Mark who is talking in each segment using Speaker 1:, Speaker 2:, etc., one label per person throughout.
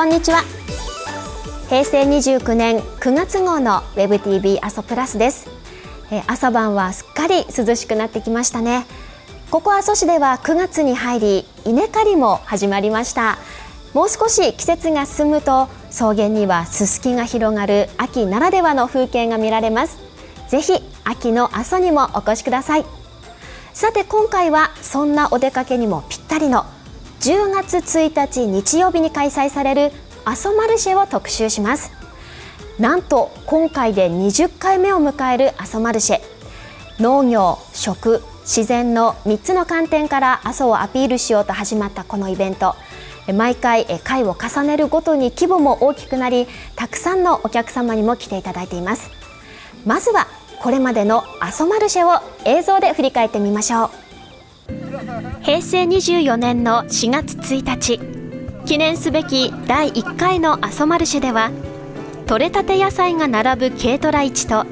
Speaker 1: こんにちは。平成29年9月号の WebTV 阿蘇プラスです。え朝晩はすっかり涼しくなってきましたね。ここ阿蘇市では9月に入り稲刈りも始まりました。もう少し季節が進むと草原にはすすきが広がる秋ならではの風景が見られます。ぜひ秋の阿蘇にもお越しください。さて今回はそんなお出かけにもぴったりの10月1日日曜日に開催される阿蘇マルシェを特集します。なんと今回で20回目を迎える阿蘇マルシェ。農業、食、自然の3つの観点から阿蘇をアピールしようと始まったこのイベント。毎回回を重ねるごとに規模も大きくなりたくさんのお客様にも来ていただいています。まずはこれまでの阿蘇マルシェを映像で振り返ってみましょう。平成24年の4月1日。記念すべき第1回の阿蘇マルシェでは取れたて野菜が並ぶ軽トラ市と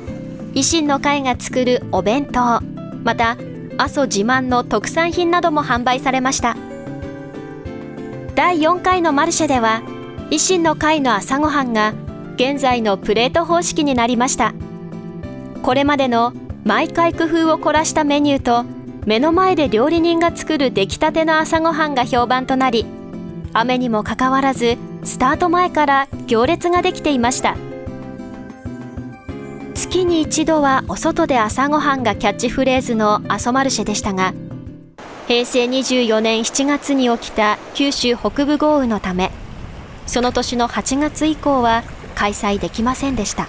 Speaker 1: 維新の会が作るお弁当また阿蘇自慢の特産品なども販売されました。第4回のマルシェでは維新の会の朝ごはんが現在のプレート方式になりました。これまでの毎回工夫を凝らしたメニューと目の前で料理人が作る出来たての朝ごはんが評判となり雨にもかかわらずスタート前から行列ができていました。月に一度はお外で朝ごはんがキャッチフレーズの阿蘇マルシェでしたが平成24年7月に起きた九州北部豪雨のためその年の8月以降は開催できませんでした。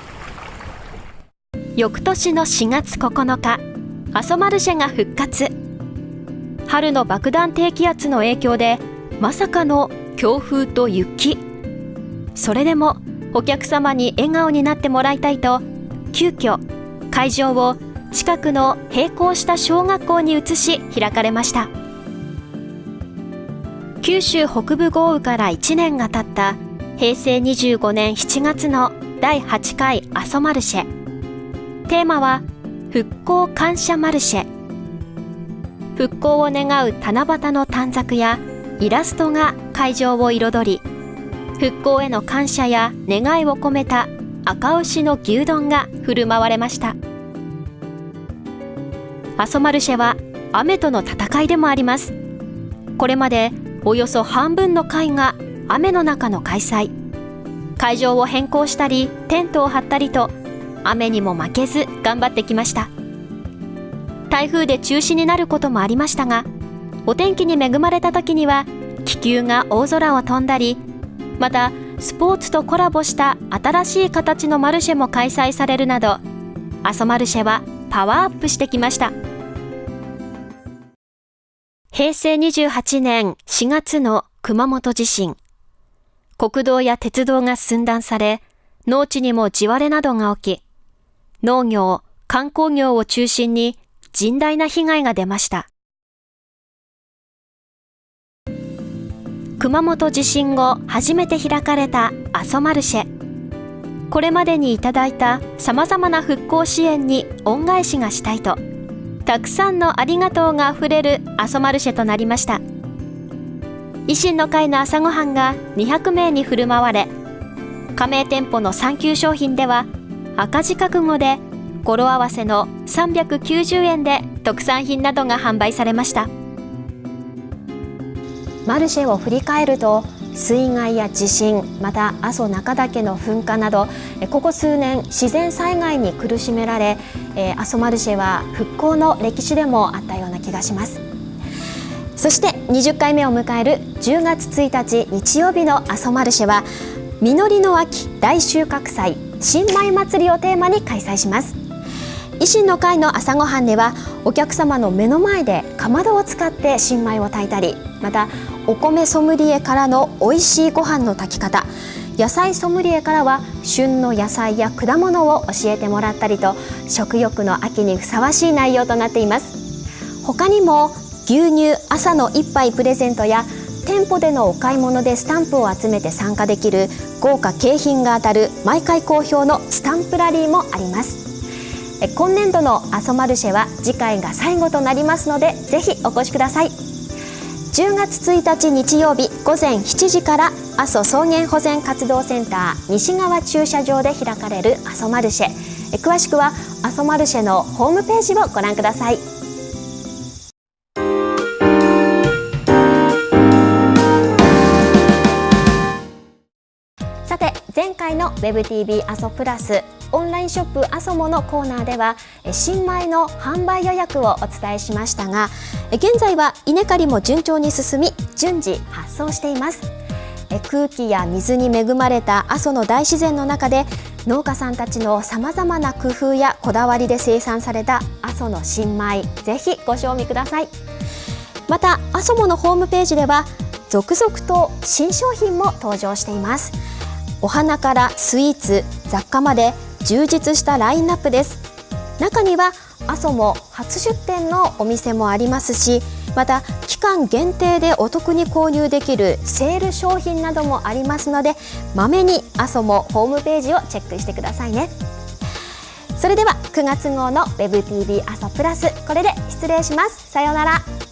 Speaker 1: 翌年の4月9日阿蘇マルシェが復活。春の爆弾低気圧の影響でまさかの強風と雪。それでもお客様に笑顔になってもらいたいと急遽会場を近くの並行した小学校に移し開かれました。九州北部豪雨から1年が経った平成25年7月の第8回阿蘇マルシェ。テーマは復興感謝マルシェ。復興を願う七夕の短冊やイラストが会場を彩り復興への感謝や願いを込めた赤牛の牛丼が振る舞われました。阿蘇マルシェは雨との戦いでもあります。これまでおよそ半分の会が雨の中の開催。会場を変更したりテントを張ったりと雨にも負けず頑張ってきました。台風で中止になることもありましたがお天気に恵まれた時には気球が大空を飛んだりまたスポーツとコラボした新しい形のマルシェも開催されるなど阿蘇マルシェはパワーアップしてきました。平成28年4月の熊本地震。国道や鉄道が寸断され農地にも地割れなどが起き農業、観光業を中心に甚大な被害が出ました。熊本地震後初めて開かれた阿蘇マルシェ。これまでにいただいたさまざまな復興支援に恩返しがしたいとたくさんのありがとうがあふれる阿蘇マルシェとなりました。維新の会の朝ごはんが200名に振る舞われ加盟店舗の産休商品では赤字覚悟で語呂合わせの390円で特産品などが販売されました。マルシェを振り返ると水害や地震また阿蘇中岳の噴火などここ数年自然災害に苦しめられ阿蘇マルシェは復興の歴史でもあったような気がします。そして20回目を迎える10月1日日曜日の阿蘇マルシェは実りの秋大収穫祭。新米祭りをテーマに開催します。維新の会の朝ごはんではお客様の目の前でかまどを使って新米を炊いたりまたお米ソムリエからの美味しいご飯の炊き方野菜ソムリエからは旬の野菜や果物を教えてもらったりと食欲の秋にふさわしい内容となっています。他にも牛乳朝の一杯プレゼントや店舗でのお買い物でスタンプを集めて参加できる豪華景品が当たる毎回好評のスタンプラリーもあります。今年度の阿蘇マルシェは次回が最後となりますのでぜひお越しください。10月1日日曜日午前7時から阿蘇草原保全活動センター西側駐車場で開かれる阿蘇マルシェ。詳しくは阿蘇マルシェのホームページをご覧ください。前回の WebTV 阿蘇プラスオンラインショップアソモのコーナーでは新米の販売予約をお伝えしましたが現在は稲刈りも順調に進み順次発送しています。空気や水に恵まれた阿蘇の大自然の中で農家さんたちのさまざまな工夫やこだわりで生産された阿蘇の新米ぜひご賞味ください。また阿蘇モのホームページでは続々と新商品も登場しています。お花からスイーツ雑貨まで充実したラインナップです。中には阿蘇も初出店のお店もありますしまた期間限定でお得に購入できるセール商品などもありますのでまめに阿蘇もホームページをチェックしてくださいね。それでは9月号の WebTV 阿蘇プラスこれで失礼します。さようなら。